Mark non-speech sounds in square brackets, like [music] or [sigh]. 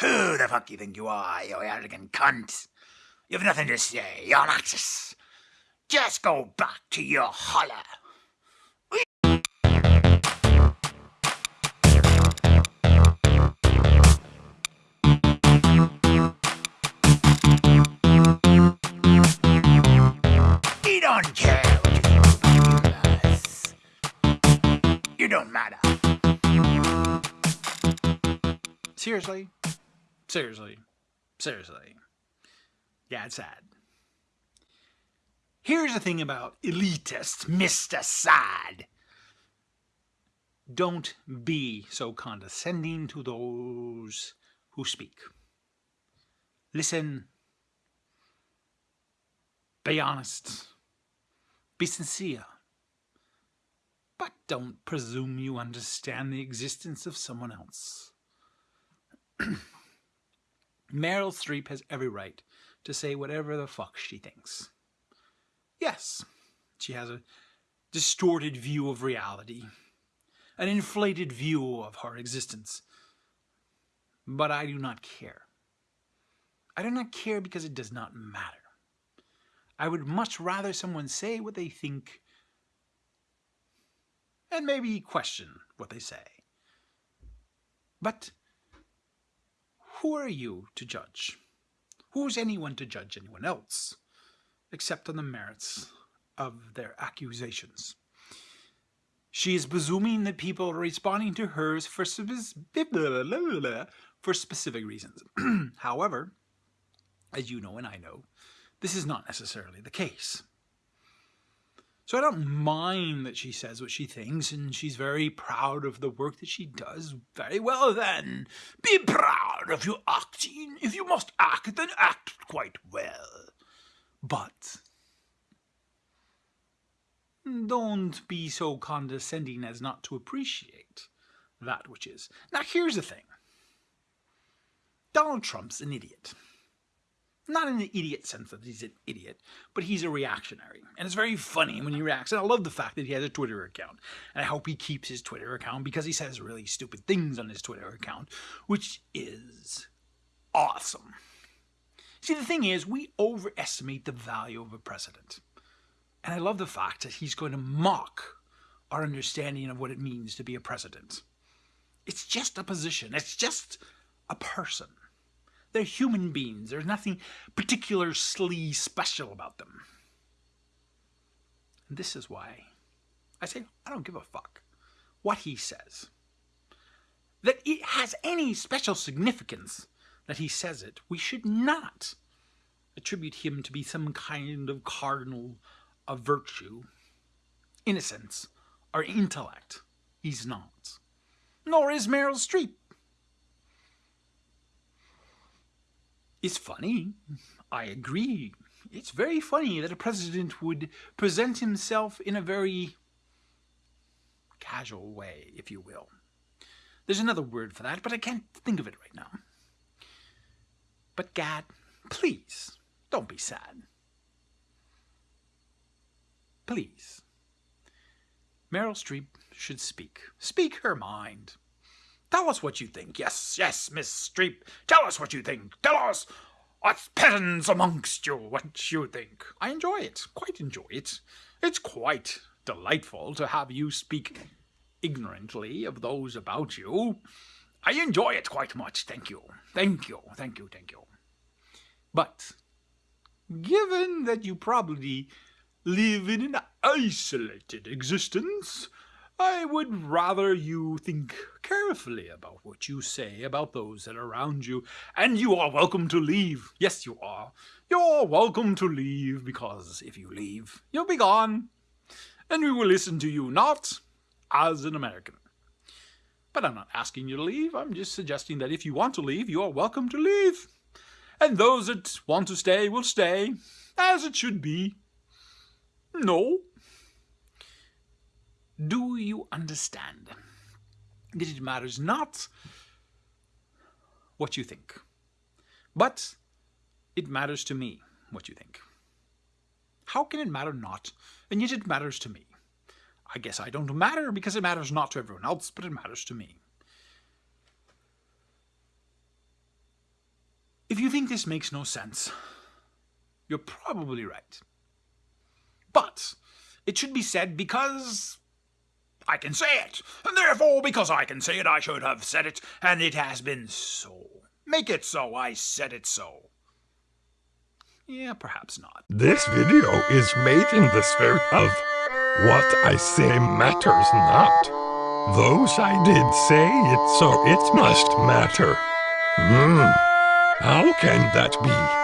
Who the fuck do you think you are, you arrogant cunt? You've nothing to say, you're Axis. Just go back to your holler. Don't care. You don't matter. Seriously? Seriously? Seriously? Yeah, it's sad. Here's the thing about elitist Mr. Sad. Don't be so condescending to those who speak. Listen. Be honest. Be sincere. But don't presume you understand the existence of someone else. [clears throat] Meryl Streep has every right to say whatever the fuck she thinks. Yes, she has a distorted view of reality, an inflated view of her existence. But I do not care. I do not care because it does not matter. I would much rather someone say what they think and maybe question what they say. But who are you to judge? Who's anyone to judge anyone else, except on the merits of their accusations? She is presuming that people are responding to hers for, [laughs] for specific reasons. [clears throat] However, as you know and I know, this is not necessarily the case. So I don't mind that she says what she thinks, and she's very proud of the work that she does. Very well then. Be proud of your acting. If you must act, then act quite well. But don't be so condescending as not to appreciate that which is. Now here's the thing. Donald Trump's an idiot not in the idiot sense that he's an idiot, but he's a reactionary. And it's very funny when he reacts. And I love the fact that he has a Twitter account. And I hope he keeps his Twitter account because he says really stupid things on his Twitter account, which is awesome. See, the thing is, we overestimate the value of a president. And I love the fact that he's going to mock our understanding of what it means to be a president. It's just a position. It's just a person. They're human beings. There's nothing particularly special about them. And this is why I say I don't give a fuck what he says. That it has any special significance that he says it, we should not attribute him to be some kind of cardinal of virtue, innocence, or intellect. He's not. Nor is Meryl Streep. It's funny. I agree. It's very funny that a president would present himself in a very casual way, if you will. There's another word for that, but I can't think of it right now. But Gad, please, don't be sad. Please. Meryl Streep should speak. Speak her mind. Tell us what you think. Yes, yes, Miss Streep. Tell us what you think. Tell us, us peasants amongst you, what you think. I enjoy it. Quite enjoy it. It's quite delightful to have you speak ignorantly of those about you. I enjoy it quite much. Thank you. Thank you. Thank you. Thank you. But, given that you probably live in an isolated existence, I would rather you think carefully about what you say about those that are around you, and you are welcome to leave. Yes, you are. You're welcome to leave, because if you leave, you'll be gone, and we will listen to you not as an American. But I'm not asking you to leave. I'm just suggesting that if you want to leave, you are welcome to leave. And those that want to stay will stay, as it should be. No, do you understand that it matters not what you think, but it matters to me what you think? How can it matter not, and yet it matters to me? I guess I don't matter because it matters not to everyone else, but it matters to me. If you think this makes no sense, you're probably right. But it should be said because I can say it, and therefore, because I can say it, I should have said it, and it has been so. Make it so, I said it so. Yeah, perhaps not. This video is made in the spirit of what I say matters not. Those I did say it, so it must matter. Hmm, how can that be?